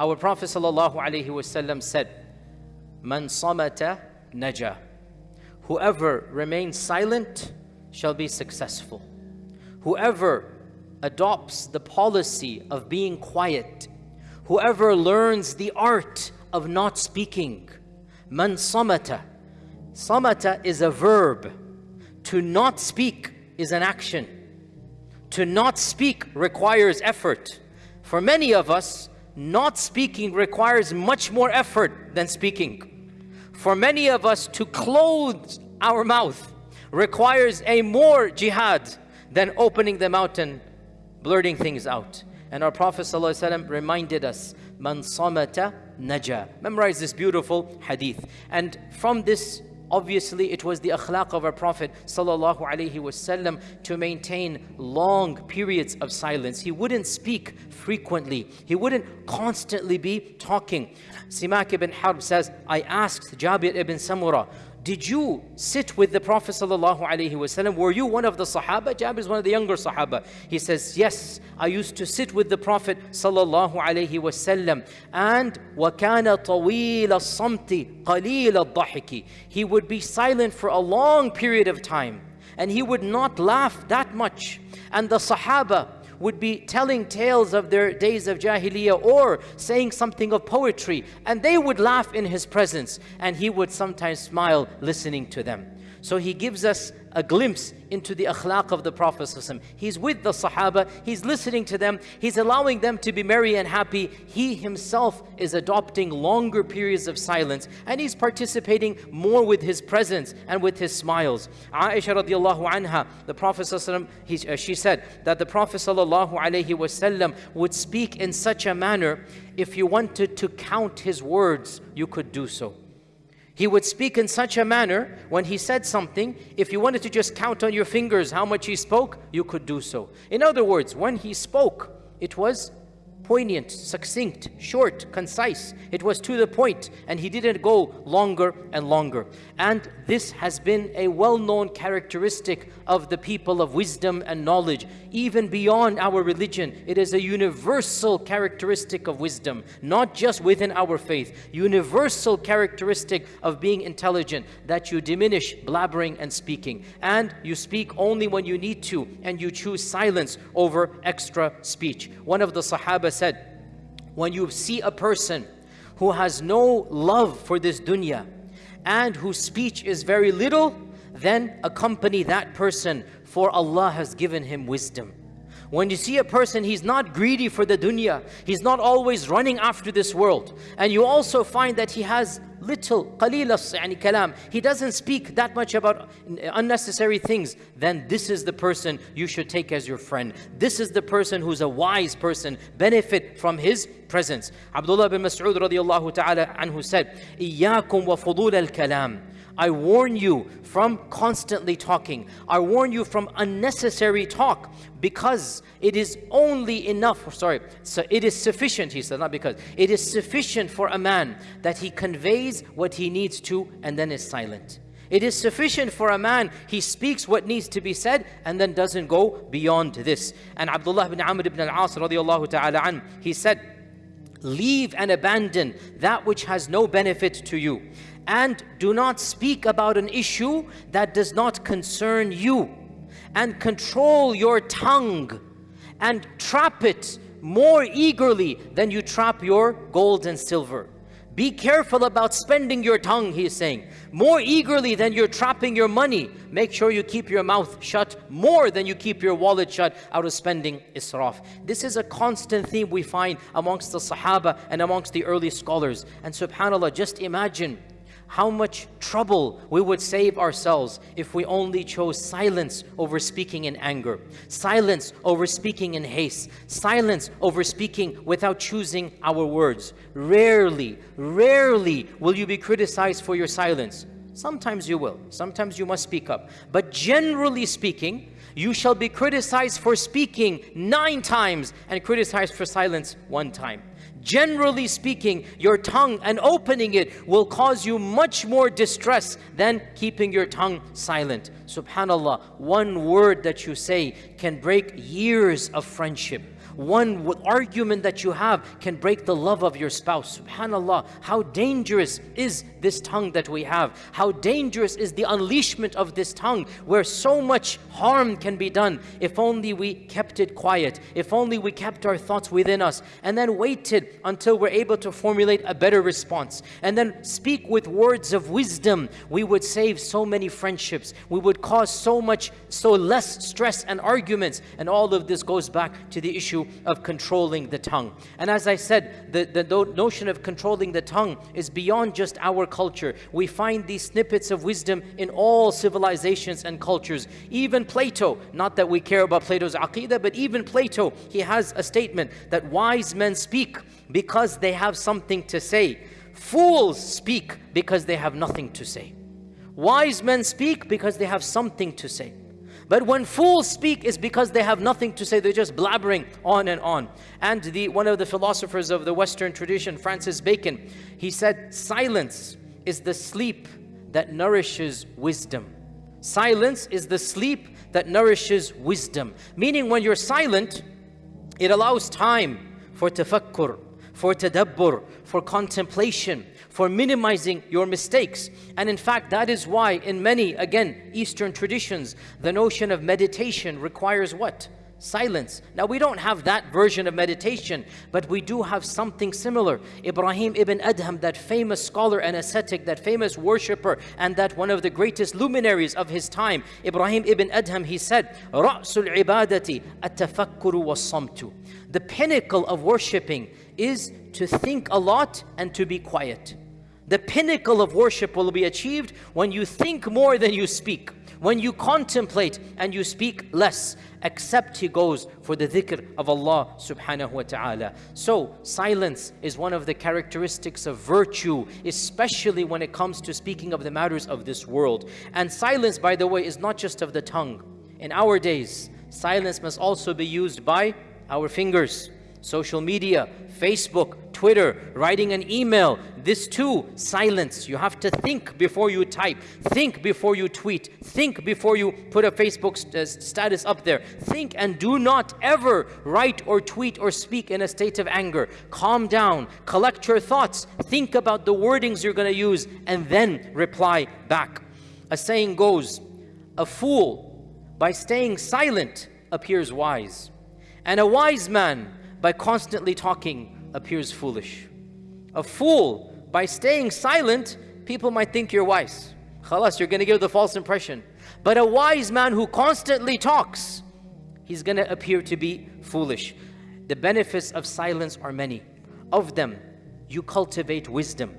Our Prophet ﷺ said, Man samata naja. Whoever remains silent shall be successful. Whoever adopts the policy of being quiet, whoever learns the art of not speaking, man samata. Samata is a verb. To not speak is an action. To not speak requires effort. For many of us, not speaking requires much more effort than speaking. For many of us to close our mouth requires a more jihad than opening the mouth and blurting things out. And our Prophet ﷺ reminded us, Man samata naja. Memorize this beautiful hadith. And from this Obviously, it was the akhlaq of our Prophet wasallam to maintain long periods of silence. He wouldn't speak frequently. He wouldn't constantly be talking. Simak ibn Harb says, I asked Jabir ibn Samura, did you sit with the Prophet ﷺ? Were you one of the Sahaba? Jabir is one of the younger Sahaba. He says, Yes, I used to sit with the Prophet ﷺ. And وَكَانَ طَوِيلَ الصَّمْتِ قَلِيلَ الضَّحِكِ He would be silent for a long period of time. And he would not laugh that much. And the Sahaba, would be telling tales of their days of Jahiliyyah or saying something of poetry and they would laugh in his presence and he would sometimes smile listening to them. So he gives us a glimpse into the akhlaq of the Prophet He's with the Sahaba, he's listening to them, he's allowing them to be merry and happy. He himself is adopting longer periods of silence and he's participating more with his presence and with his smiles. Aisha radiallahu anha, the Prophet he, uh, she said that the Prophet wasallam would speak in such a manner, if you wanted to count his words, you could do so. He would speak in such a manner when he said something, if you wanted to just count on your fingers how much he spoke, you could do so. In other words, when he spoke, it was poignant, succinct, short, concise. It was to the point and he didn't go longer and longer. And this has been a well-known characteristic of the people of wisdom and knowledge. Even beyond our religion, it is a universal characteristic of wisdom, not just within our faith. Universal characteristic of being intelligent, that you diminish blabbering and speaking. And you speak only when you need to and you choose silence over extra speech. One of the Sahaba said, when you see a person who has no love for this dunya and whose speech is very little, then accompany that person for Allah has given him wisdom. When you see a person, he's not greedy for the dunya. He's not always running after this world. And you also find that he has little, qalila yani kalam. He doesn't speak that much about unnecessary things. Then this is the person you should take as your friend. This is the person who's a wise person. Benefit from his presence. Abdullah bin Mas'ud radiallahu ta'ala anhu said, إِيَّاكُمْ وَفُضُولَ الْكَلَامِ I warn you from constantly talking. I warn you from unnecessary talk because it is only enough, sorry, so it is sufficient, he said, not because. It is sufficient for a man that he conveys what he needs to and then is silent. It is sufficient for a man, he speaks what needs to be said and then doesn't go beyond this. And Abdullah ibn Amr ibn al-As radiallahu ta'ala an, he said, Leave and abandon that which has no benefit to you and do not speak about an issue that does not concern you and control your tongue and trap it more eagerly than you trap your gold and silver. Be careful about spending your tongue, he is saying. More eagerly than you're trapping your money. Make sure you keep your mouth shut more than you keep your wallet shut out of spending israf. This is a constant theme we find amongst the Sahaba and amongst the early scholars. And subhanAllah, just imagine how much trouble we would save ourselves if we only chose silence over speaking in anger, silence over speaking in haste, silence over speaking without choosing our words. Rarely, rarely will you be criticized for your silence. Sometimes you will, sometimes you must speak up. But generally speaking, you shall be criticized for speaking nine times and criticized for silence one time. Generally speaking, your tongue and opening it will cause you much more distress than keeping your tongue silent. subhanallah, one word that you say can break years of friendship one argument that you have can break the love of your spouse. Subhanallah, how dangerous is this tongue that we have? How dangerous is the unleashment of this tongue where so much harm can be done if only we kept it quiet, if only we kept our thoughts within us and then waited until we're able to formulate a better response and then speak with words of wisdom. We would save so many friendships. We would cause so much, so less stress and arguments. And all of this goes back to the issue of controlling the tongue. And as I said, the, the notion of controlling the tongue is beyond just our culture. We find these snippets of wisdom in all civilizations and cultures. Even Plato, not that we care about Plato's aqidah, but even Plato, he has a statement that wise men speak because they have something to say. Fools speak because they have nothing to say. Wise men speak because they have something to say. But when fools speak, it's because they have nothing to say. They're just blabbering on and on. And the, one of the philosophers of the Western tradition, Francis Bacon, he said, silence is the sleep that nourishes wisdom. Silence is the sleep that nourishes wisdom. Meaning when you're silent, it allows time for tafakkur, for tadabbur, for contemplation, for minimizing your mistakes. And in fact, that is why in many, again, Eastern traditions, the notion of meditation requires what? Silence. Now, we don't have that version of meditation, but we do have something similar. Ibrahim ibn Adham, that famous scholar and ascetic, that famous worshipper, and that one of the greatest luminaries of his time, Ibrahim ibn Adham, he said, رَأْسُ الْعِبَادَةِ التَّفَكُّرُ وَالصَّمْتُ The pinnacle of worshipping is to think a lot and to be quiet. The pinnacle of worship will be achieved when you think more than you speak, when you contemplate and you speak less, except he goes for the dhikr of Allah subhanahu wa ta'ala. So silence is one of the characteristics of virtue, especially when it comes to speaking of the matters of this world. And silence, by the way, is not just of the tongue. In our days, silence must also be used by our fingers, social media, Facebook, Twitter, writing an email. This too, silence. You have to think before you type. Think before you tweet. Think before you put a Facebook st uh, status up there. Think and do not ever write or tweet or speak in a state of anger. Calm down. Collect your thoughts. Think about the wordings you're going to use and then reply back. A saying goes, a fool by staying silent appears wise. And a wise man by constantly talking appears foolish. A fool, by staying silent, people might think you're wise. Khalas, you're going to give the false impression. But a wise man who constantly talks, he's going to appear to be foolish. The benefits of silence are many. Of them, you cultivate wisdom.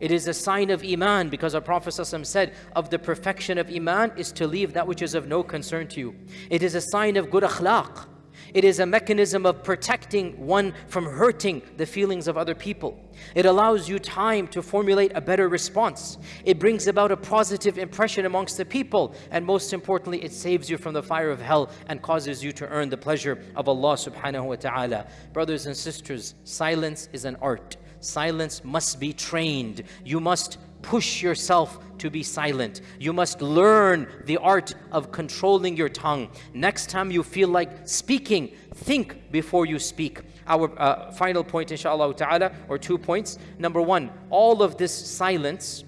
It is a sign of Iman because our Prophet said, of the perfection of Iman is to leave that which is of no concern to you. It is a sign of good akhlaq. It is a mechanism of protecting one from hurting the feelings of other people. It allows you time to formulate a better response. It brings about a positive impression amongst the people. And most importantly, it saves you from the fire of hell and causes you to earn the pleasure of Allah subhanahu wa ta'ala. Brothers and sisters, silence is an art. Silence must be trained. You must push yourself to be silent. You must learn the art of controlling your tongue. Next time you feel like speaking, think before you speak. Our uh, final point, inshallah ta'ala, or two points. Number one, all of this silence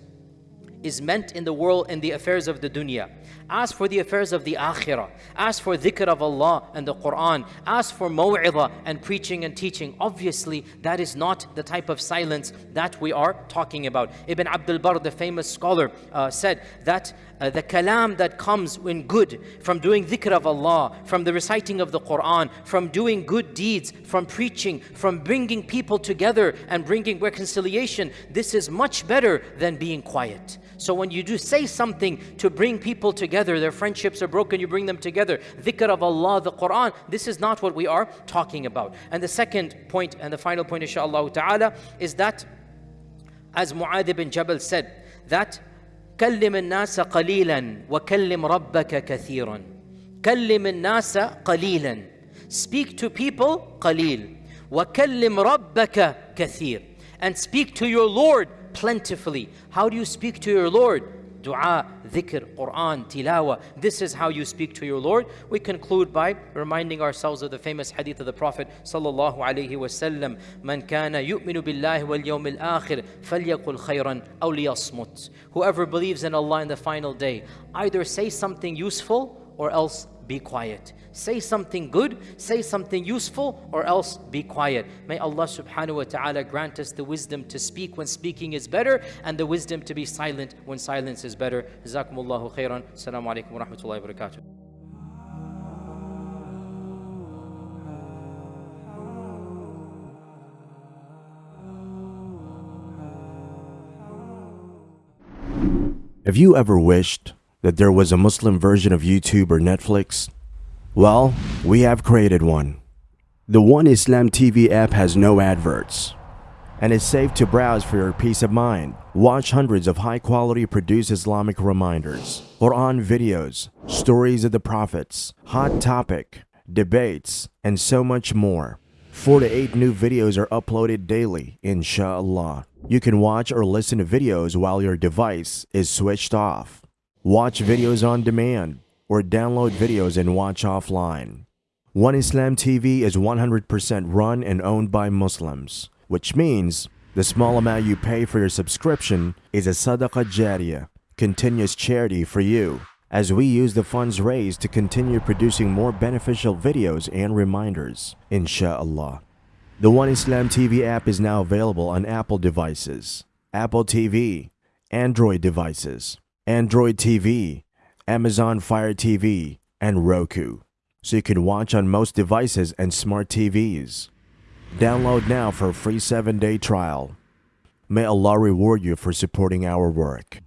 is meant in the world in the affairs of the dunya. Ask for the affairs of the akhirah. Ask for dhikr of Allah and the Quran. Ask for maw'idah and preaching and teaching. Obviously, that is not the type of silence that we are talking about. Ibn Abdul Barr, the famous scholar, uh, said that uh, the kalam that comes in good from doing dhikr of Allah, from the reciting of the Quran, from doing good deeds, from preaching, from bringing people together and bringing reconciliation, this is much better than being quiet. So when you do say something to bring people together, their friendships are broken, you bring them together, dhikr of Allah, the Quran, this is not what we are talking about. And the second point and the final point inshallah ta'ala is that as Mu'adh ibn Jabal said that كلم الناس قليلا وكلم ربك كثيرا كلم الناس قليلا speak to people قليل وكلم ربك كثير and speak to your Lord plentifully. How do you speak to your Lord? Dua, dhikr, Quran, tilawa. This is how you speak to your Lord. We conclude by reminding ourselves of the famous hadith of the Prophet sallallahu alaihi wasallam, "Man kana yu'minu billahi wal yawmil akhir falyaqul khayran aw liyasmut." Whoever believes in Allah in the final day, either say something useful or else be quiet. Say something good, say something useful, or else be quiet. May Allah subhanahu wa ta'ala grant us the wisdom to speak when speaking is better and the wisdom to be silent when silence is better. Jazakumullahu khairan. Assalamu alaikum wa rahmatullahi wa barakatuh. Have you ever wished that there was a Muslim version of YouTube or Netflix? Well, we have created one. The One Islam TV app has no adverts and is safe to browse for your peace of mind. Watch hundreds of high quality produced Islamic reminders, Quran videos, stories of the prophets, hot topic, debates, and so much more. Four to eight new videos are uploaded daily, inshallah. You can watch or listen to videos while your device is switched off. Watch videos on demand or download videos and watch offline. One Islam TV is 100% run and owned by Muslims, which means the small amount you pay for your subscription is a sadaqah jariyah, continuous charity for you, as we use the funds raised to continue producing more beneficial videos and reminders, inshallah. The One Islam TV app is now available on Apple devices, Apple TV, Android devices, Android TV, Amazon Fire TV, and Roku, so you can watch on most devices and smart TVs. Download now for a free 7-day trial. May Allah reward you for supporting our work.